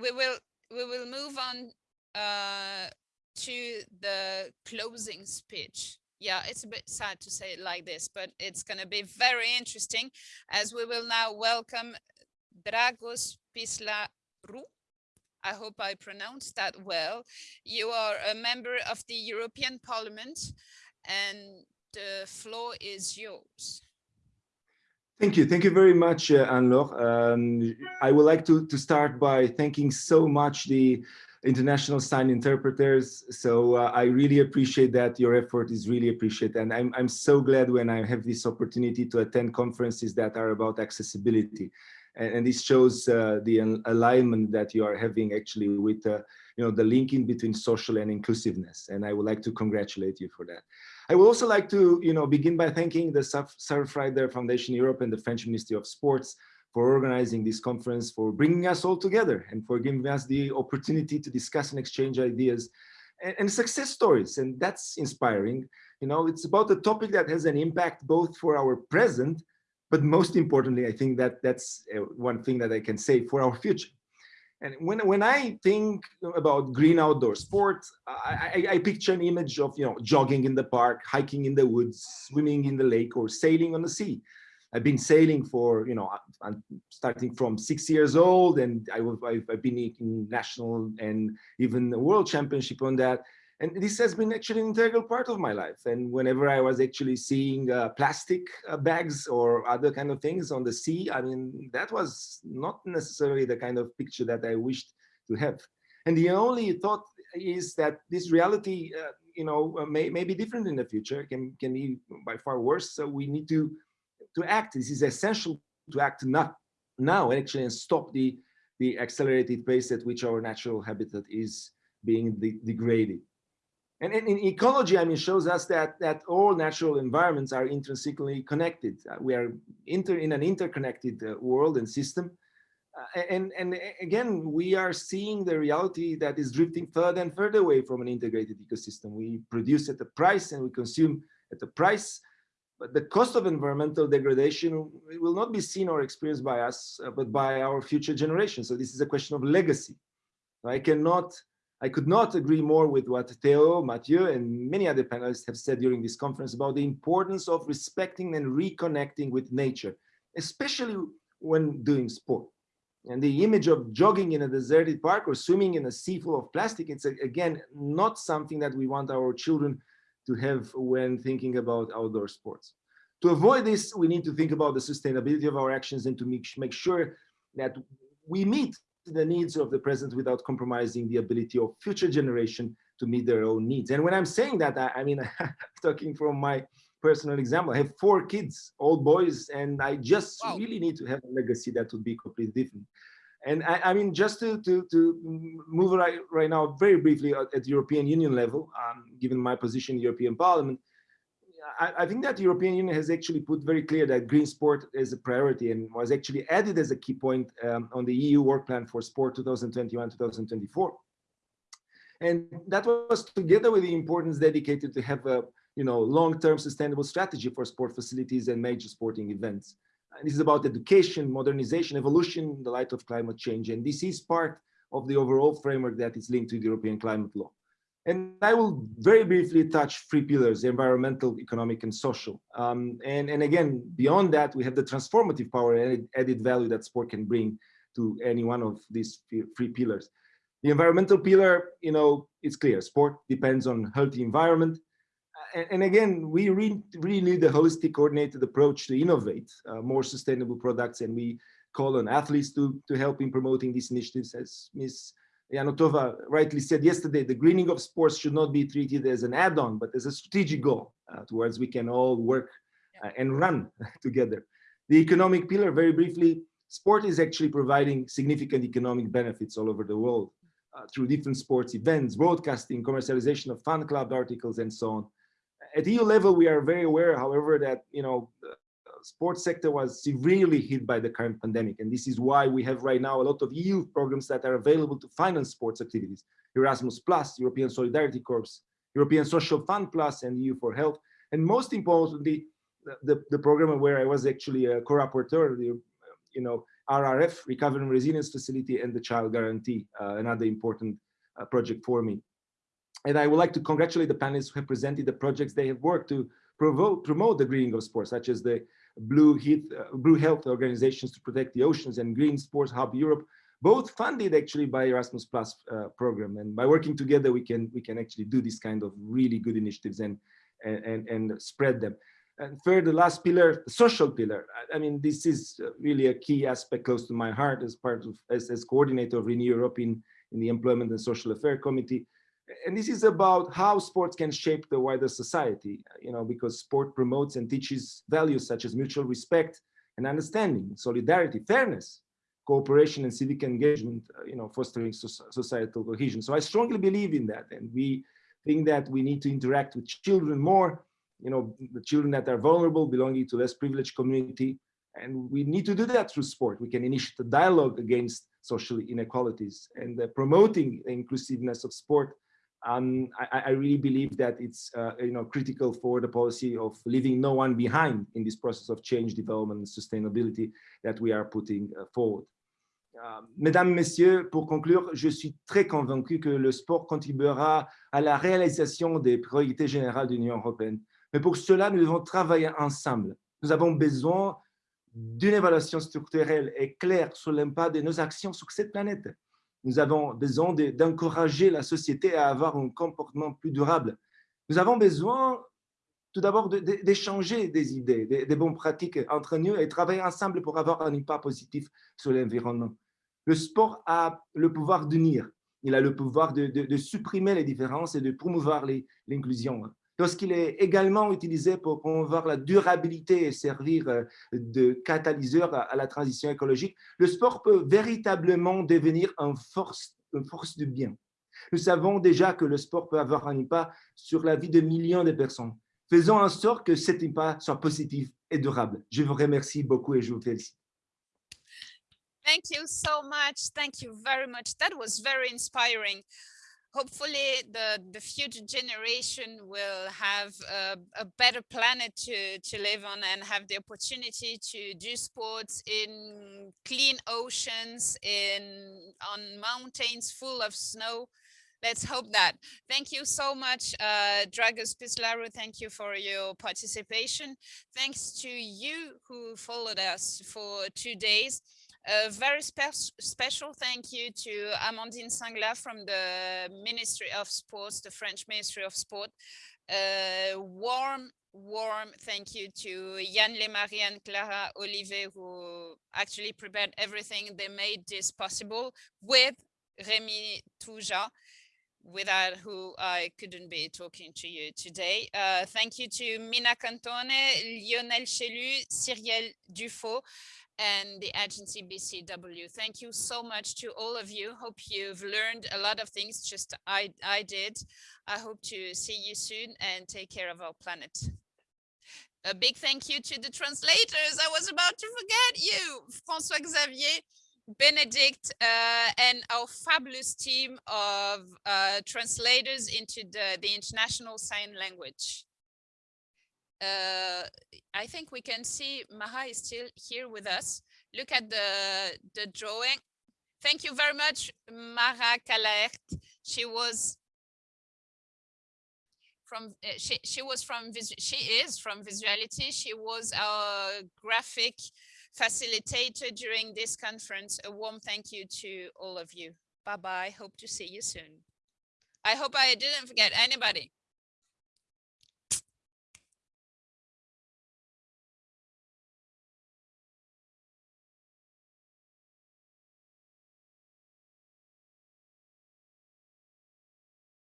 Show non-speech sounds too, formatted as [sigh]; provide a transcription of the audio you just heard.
we will we will move on uh, to the closing speech. Yeah, it's a bit sad to say it like this, but it's going to be very interesting as we will now welcome Dragos Pislaru. I hope I pronounced that well. You are a member of the European Parliament and the floor is yours. Thank you. Thank you very much, uh, Anne-Laure. Um, I would like to, to start by thanking so much the international sign interpreters. So uh, I really appreciate that. Your effort is really appreciated. And I'm, I'm so glad when I have this opportunity to attend conferences that are about accessibility. And, and this shows uh, the alignment that you are having actually with uh, you know, the linking between social and inclusiveness. And I would like to congratulate you for that. I would also like to, you know, begin by thanking the Surfrider Foundation Europe and the French Ministry of Sports for organizing this conference, for bringing us all together and for giving us the opportunity to discuss and exchange ideas and, and success stories. And that's inspiring. You know, it's about a topic that has an impact both for our present, but most importantly, I think that that's uh, one thing that I can say for our future. And when, when I think about green outdoor sports, I, I, I, picture an image of, you know, jogging in the park, hiking in the woods, swimming in the lake or sailing on the sea. I've been sailing for, you know, I'm starting from six years old and I, I've been in national and even world championship on that. And this has been actually an integral part of my life. And whenever I was actually seeing uh, plastic uh, bags or other kind of things on the sea, I mean, that was not necessarily the kind of picture that I wished to have. And the only thought is that this reality, uh, you know, uh, may, may be different in the future, can, can be by far worse. So we need to, to act. This is essential to act not now actually and stop the, the accelerated pace at which our natural habitat is being de degraded. And in, ecology, I mean, shows us that that all natural environments are intrinsically connected. Uh, we are inter, in an interconnected uh, world and system. Uh, and, and again, we are seeing the reality that is drifting further and further away from an integrated ecosystem. We produce at a price and we consume at a price, but the cost of environmental degradation will not be seen or experienced by us, uh, but by our future generations. So this is a question of legacy. I cannot I could not agree more with what Theo, Mathieu, and many other panelists have said during this conference about the importance of respecting and reconnecting with nature, especially when doing sport. And the image of jogging in a deserted park or swimming in a sea full of plastic, it's again, not something that we want our children to have when thinking about outdoor sports. To avoid this, we need to think about the sustainability of our actions and to make, make sure that we meet the needs of the present without compromising the ability of future generation to meet their own needs. And when I'm saying that, I, I mean, [laughs] talking from my personal example, I have four kids, all boys, and I just wow. really need to have a legacy that would be completely different. And I, I mean, just to, to, to move right, right now very briefly at, at European Union level, um, given my position in European Parliament, I, I, think that the European Union has actually put very clear that green sport is a priority and was actually added as a key point um, on the EU work plan for sport 2021-2024. And that was together with the importance dedicated to have a you know, long-term sustainable strategy for sport facilities and major sporting events. And this is about education, modernization, evolution in the light of climate change. And this is part of the overall framework that is linked to the European climate law. And I will very briefly touch three pillars, environmental, economic, and social. Um, and, and again, beyond that, we have the transformative power and added value that sport can bring to any one of these three pillars. The environmental pillar, you know, it's clear, sport depends on healthy environment. And, and again, we really, really need a holistic coordinated approach to innovate uh, more sustainable products. And we call on athletes to, to help in promoting these initiatives as Ms. Yanotova rightly said yesterday, the greening of sports should not be treated as an add-on, but as a strategic goal uh, towards we can all work uh, and run [laughs] together. The economic pillar, very briefly, sport is actually providing significant economic benefits all over the world uh, through different sports events, broadcasting, commercialization of fan club articles, and so on. At EU level, we are very aware, however, that you know sports sector was severely hit by the current pandemic. And this is why we have right now a lot of EU programs that are available to finance sports activities. Erasmus Plus, European Solidarity Corps, European Social Fund Plus, and EU for Health. And most importantly, the, the program where I was actually a co-rapporteur, the you know, RRF, Recovery and Resilience Facility, and the Child Guarantee, uh, another important uh, project for me. And I would like to congratulate the panelists who have presented the projects they have worked to promote the greening of sports, such as the Blue, Heath, uh, Blue Health organizations to protect the oceans and Green Sports Hub Europe, both funded actually by Erasmus Plus uh, program. And by working together, we can we can actually do this kind of really good initiatives and and and spread them. And third, the last pillar, the social pillar. I mean, this is really a key aspect close to my heart as part of as, as coordinator of Renew Europe in, in the Employment and Social Affairs Committee. And this is about how sports can shape the wider society, you know, because sport promotes and teaches values such as mutual respect and understanding, solidarity, fairness, cooperation and civic engagement, uh, you know, fostering societal cohesion. So I strongly believe in that. And we think that we need to interact with children more you know, the children that are vulnerable, belonging to less privileged community. And we need to do that through sport. We can initiate a dialogue against social inequalities and uh, promoting the inclusiveness of sport. Um, I, I, really believe that it's uh, you know critical for the policy of leaving no one behind in this process of change, development, and sustainability that we are putting uh, forward. Euh, mesdames, Messieurs, pour conclure, je suis très convaincu que le sport contribuera à la réalisation des priorités générales de l'Union européenne. Mais pour cela, nous devons travailler ensemble. Nous avons besoin d'une évaluation structurelle et claire sur l'impact de nos actions sur cette planète. Nous avons besoin d'encourager la société à avoir un comportement plus durable. Nous avons besoin tout d'abord d'échanger des idées, des, bonnes pratiques entre nous et travailler ensemble pour avoir un impact positif sur l'environnement. Le sport a le pouvoir d'unir, il a le pouvoir de, supprimer les différences et de promouvoir l'inclusion lorsqu'il est également utilisé pour promouvoir la durabilité et servir euh, de catalyseur à la transition écologique, le sport peut véritablement devenir une force, une force du bien. Nous savons déjà que le sport peut avoir un impact sur la vie de millions de personnes. Faisons en sorte que cet impact soit positif et durable. Je vous remercie beaucoup et je vous félicite. Thank you so much. Thank you very much. That was very inspiring. Hopefully the the future generation will have a, a, better planet to to live on and have the opportunity to do sports in clean oceans in on mountains full of snow. Let's hope that. Thank you so much uh dragos pislaru. Thank you for your participation. Thanks to you who followed us for two days a very spe special thank you to Amandine Sangla from the Ministry of Sports, the French Ministry of Sport. Uh, warm, warm thank you to Yann Lemarie and Clara Olivier, who actually prepared everything. They made this possible with Rémi Touja, without who I couldn't be talking to you today. Uh, thank you to Mina Cantone, Lionel Chelu, Cyrielle Dufaux, and the agency BCW. Thank you so much to all of you. Hope you've learned a lot of things, just I, I did. I hope to see you soon and take care of our planet. A big thank you to the translators. I was about to forget you, François Xavier, Benedict, uh, and our fabulous team of uh, translators into the, the international sign language uh, I think we can see Maha is still here with us. Look at the, the drawing. Thank you very much, Mara Kalaert. She was from uh, she she was from she is from visuality she was our graphic facilitator during this conference. A warm thank you to all of you. Bye bye hope to see you soon. I hope i didn't forget anybody